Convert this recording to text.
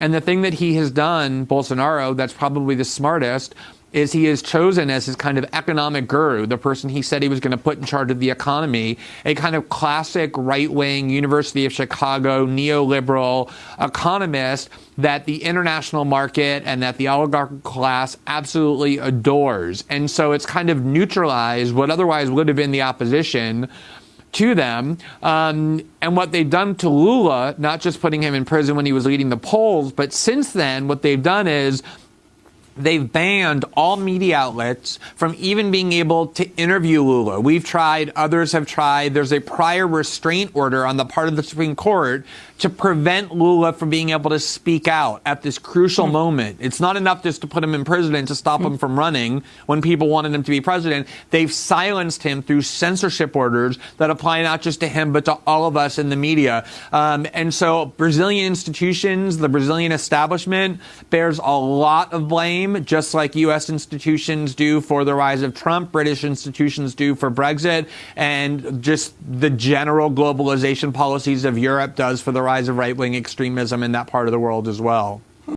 And the thing that he has done, Bolsonaro, that's probably the smartest, is he is chosen as his kind of economic guru, the person he said he was going to put in charge of the economy, a kind of classic right wing University of Chicago neoliberal economist that the international market and that the oligarchical class absolutely adores. And so it's kind of neutralized what otherwise would have been the opposition to them. Um, and what they've done to Lula, not just putting him in prison when he was leading the polls, but since then, what they've done is they've banned all media outlets from even being able to interview Lula. We've tried, others have tried. There's a prior restraint order on the part of the Supreme Court to prevent Lula from being able to speak out at this crucial mm. moment. It's not enough just to put him in prison and to stop mm. him from running when people wanted him to be president. They've silenced him through censorship orders that apply not just to him, but to all of us in the media. Um, and so Brazilian institutions, the Brazilian establishment bears a lot of blame, just like U.S. institutions do for the rise of Trump, British institutions do for Brexit, and just the general globalization policies of Europe does for the rise of right wing extremism in that part of the world as well.